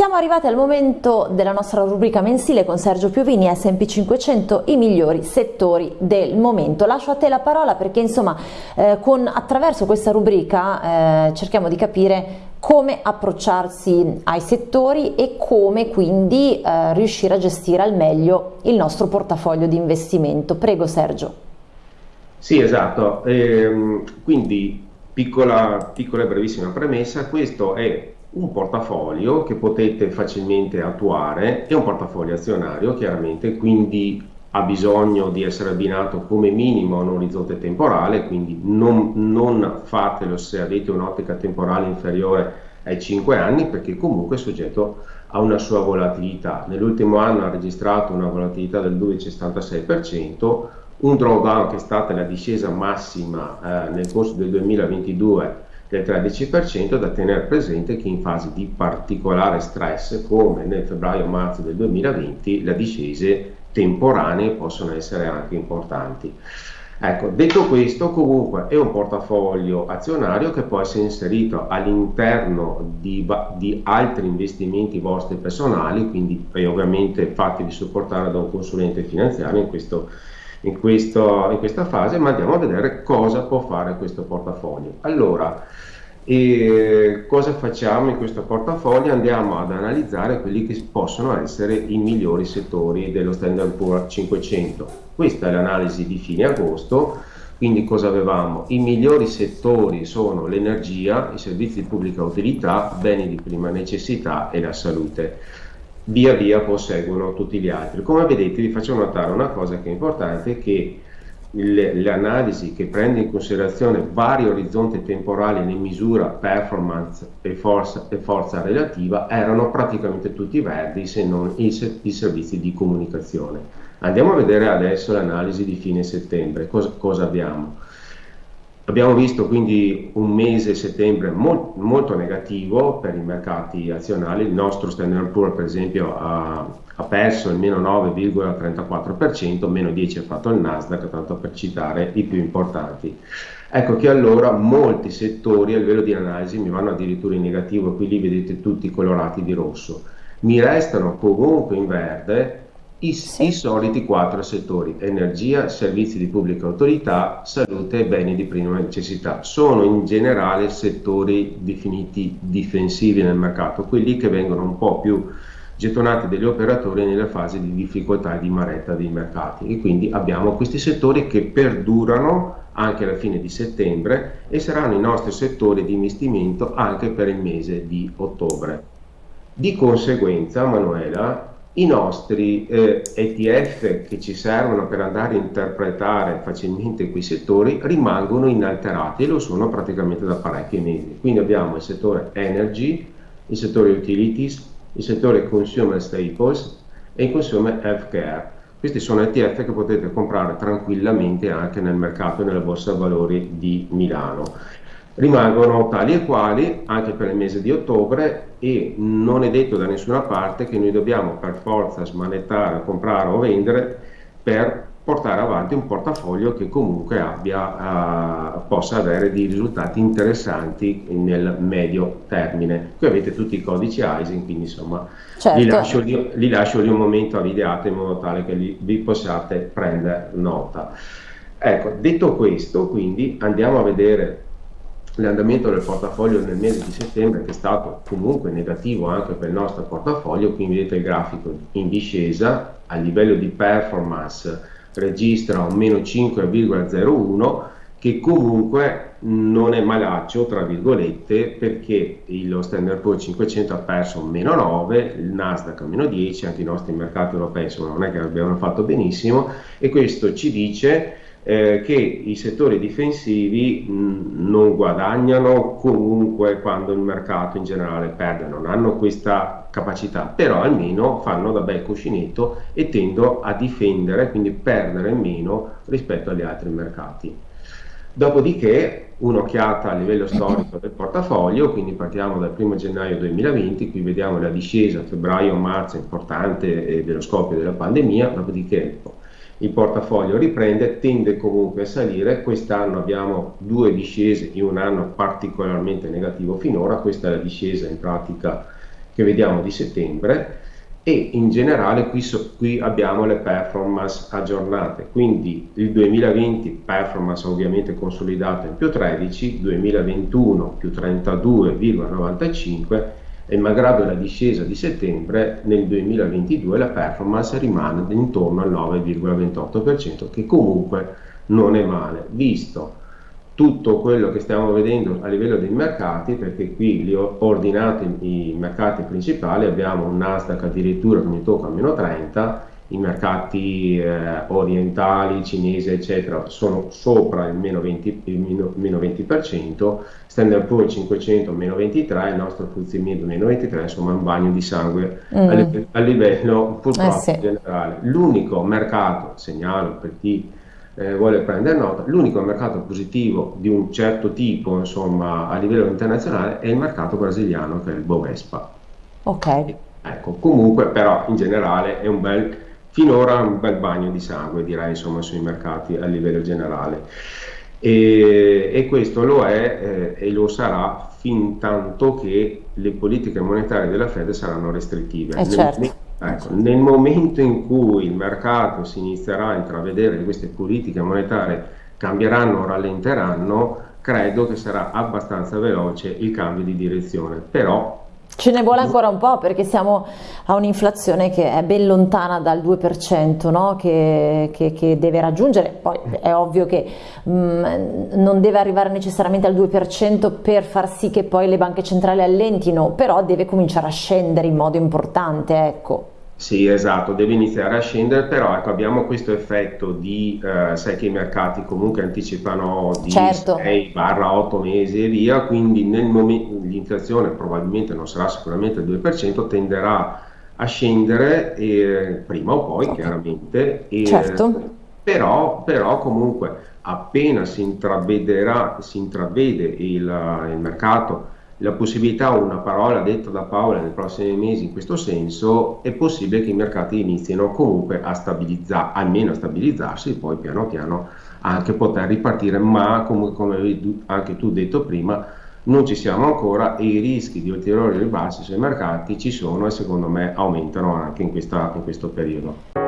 Siamo arrivati al momento della nostra rubrica mensile con Sergio Piovini, SP 500, i migliori settori del momento. Lascio a te la parola perché insomma eh, con, attraverso questa rubrica eh, cerchiamo di capire come approcciarsi ai settori e come quindi eh, riuscire a gestire al meglio il nostro portafoglio di investimento. Prego Sergio. Sì, esatto. Ehm, quindi piccola, piccola e brevissima premessa, questo è un portafoglio che potete facilmente attuare, è un portafoglio azionario chiaramente, quindi ha bisogno di essere abbinato come minimo a un orizzonte temporale, quindi non, non fatelo se avete un'ottica temporale inferiore ai 5 anni perché comunque è soggetto a una sua volatilità. Nell'ultimo anno ha registrato una volatilità del 2,66%, un drawdown che è stata la discesa massima eh, nel corso del 2022 del 13% da tenere presente che in fase di particolare stress come nel febbraio-marzo del 2020 le discese temporanee possono essere anche importanti. Ecco, detto questo, comunque è un portafoglio azionario che può essere inserito all'interno di, di, altri investimenti vostri personali, quindi ovviamente fatevi supportare da un consulente finanziario in questo in, questo, in questa fase, ma andiamo a vedere cosa può fare questo portafoglio. Allora, e cosa facciamo in questo portafoglio? Andiamo ad analizzare quelli che possono essere i migliori settori dello Standard Poor's 500. Questa è l'analisi di fine agosto, quindi cosa avevamo? I migliori settori sono l'energia, i servizi di pubblica utilità, beni di prima necessità e la salute via via posseggono tutti gli altri. Come vedete vi faccio notare una cosa che è importante, che l'analisi che prende in considerazione vari orizzonti temporali ne misura performance e forza, e forza, relativa erano praticamente tutti verdi se non i, i, servizi di comunicazione. Andiamo a vedere adesso l'analisi di fine settembre, cosa, cosa abbiamo? Abbiamo visto quindi un mese settembre molt, molto negativo per i mercati azionali, il nostro Standard Poor's per esempio ha, ha perso il meno 9,34%, meno 10 ha fatto il Nasdaq, tanto per citare i più importanti. Ecco che allora molti settori a livello di analisi mi vanno addirittura in negativo, qui li vedete tutti colorati di rosso. Mi restano comunque in verde i, sì. i, soliti quattro settori, energia, servizi di pubblica autorità, salute e beni di prima necessità. Sono in generale settori definiti difensivi nel mercato, quelli che vengono un po' più gettonati dagli operatori nella fase di difficoltà e di maretta dei mercati e quindi abbiamo questi settori che perdurano anche alla fine di settembre e saranno i nostri settori di investimento anche per il mese di ottobre. Di conseguenza, Manuela, i nostri eh, ETF che ci servono per andare a interpretare facilmente quei settori rimangono inalterati e lo sono praticamente da parecchi mesi. Quindi abbiamo il settore energy, il settore utilities, il settore consumer staples e il consumer healthcare. Questi sono ETF che potete comprare tranquillamente anche nel mercato e nella borsa valori di Milano rimangono tali e quali anche per il mese di ottobre e non è detto da nessuna parte che noi dobbiamo per forza smanettare, comprare o vendere per portare avanti un portafoglio che comunque abbia, uh, possa avere dei risultati interessanti nel medio termine. Qui avete tutti i codici ISIN, quindi insomma certo. li, lascio lì, li, lascio lì, un momento a videate in modo tale che li, vi possiate prendere nota. Ecco, detto questo, quindi andiamo a vedere l'andamento del portafoglio nel mese di settembre che è stato comunque negativo anche per il nostro portafoglio, qui vedete il grafico in discesa, a livello di performance registra un meno 5,01 che comunque non è malaccio tra virgolette perché lo Standard Poor's 500 ha perso un meno 9, il Nasdaq meno 10, anche i nostri mercati europei non è che abbiano fatto benissimo e questo ci dice eh, che i settori difensivi mh, non guadagnano comunque quando il mercato in generale perde, non hanno questa capacità, però almeno fanno da bel cuscinetto e tendono a difendere, quindi perdere meno rispetto agli altri mercati. Dopodiché un'occhiata a livello storico del portafoglio, quindi partiamo dal 1 gennaio 2020, qui vediamo la discesa febbraio-marzo importante eh, dello scoppio della pandemia, dopodiché il portafoglio riprende, tende comunque a salire, quest'anno abbiamo due discese in un anno particolarmente negativo. Finora, questa è la discesa in pratica che vediamo di settembre e in generale qui, so, qui, abbiamo le performance aggiornate, quindi il 2020 performance ovviamente consolidata in più 13, 2021 più 32,95 e malgrado la discesa di settembre nel 2022 la performance rimane intorno al 9,28% che comunque non è male, visto tutto quello che stiamo vedendo a livello dei mercati, perché qui li ho ordinati i mercati principali, abbiamo un Nasdaq addirittura che mi tocca a meno 30, i mercati eh, orientali, cinesi, eccetera, sono sopra il meno 20%, il meno, meno 20% Standard Poor's 500 meno 23, il nostro FTSE meno 23, insomma un bagno di sangue mm. a, livello, a, livello purtroppo eh sì. generale. L'unico mercato, segnalo per chi eh, vuole prendere nota, l'unico mercato positivo di un certo tipo insomma, a livello internazionale è il mercato brasiliano che è il Bovespa. Ok. Ecco, comunque però in generale è un bel, finora un bel bagno di sangue direi insomma sui mercati a livello generale. E, e questo lo è eh, e lo sarà fin tanto che le politiche monetarie della Fed saranno restrittive. Eh certo. Ecco, nel momento in cui il mercato si inizierà a intravedere che queste politiche monetarie cambieranno o rallenteranno, credo che sarà abbastanza veloce il cambio di direzione. Però Ce ne vuole ancora un po' perché siamo a un'inflazione che è ben lontana dal 2% no? che, che, che, deve raggiungere, poi è ovvio che mh, mm, non deve arrivare necessariamente al 2% per far sì che poi le banche centrali allentino, però deve cominciare a scendere in modo importante. Ecco. Sì, esatto, deve iniziare a scendere, però ecco, abbiamo questo effetto di, eh, sai che i mercati comunque anticipano di certo. 6-8 mesi e via, quindi nel momento l'inflazione probabilmente non sarà sicuramente il 2%, tenderà a scendere eh, prima o poi, chiaramente. E, certo. Però, però comunque appena si intravederà, si intravede il, il mercato la possibilità o una parola detta da Paola nei prossimi mesi in questo senso, è possibile che i mercati inizino comunque a stabilizzare, almeno a stabilizzarsi, poi piano piano anche poter ripartire, ma come, come avevi anche tu detto prima, non ci siamo ancora e i rischi di ulteriori ribassi sui mercati ci sono e secondo me aumentano anche in, questa, in questo periodo.